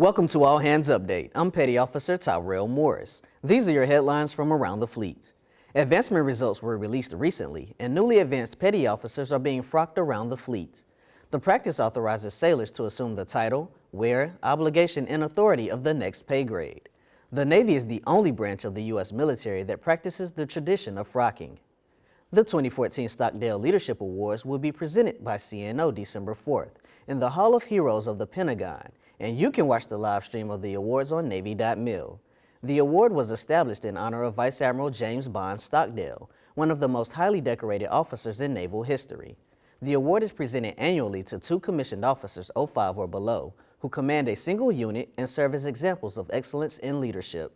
Welcome to All Hands Update. I'm Petty Officer Tyrell Morris. These are your headlines from around the fleet. Advancement results were released recently, and newly advanced petty officers are being frocked around the fleet. The practice authorizes sailors to assume the title, wear, obligation, and authority of the next pay grade. The Navy is the only branch of the U.S. military that practices the tradition of frocking. The 2014 Stockdale Leadership Awards will be presented by CNO December 4th in the Hall of Heroes of the Pentagon, and you can watch the live stream of the awards on Navy.mil. The award was established in honor of Vice Admiral James Bond Stockdale, one of the most highly decorated officers in naval history. The award is presented annually to two commissioned officers 05 or below who command a single unit and serve as examples of excellence in leadership.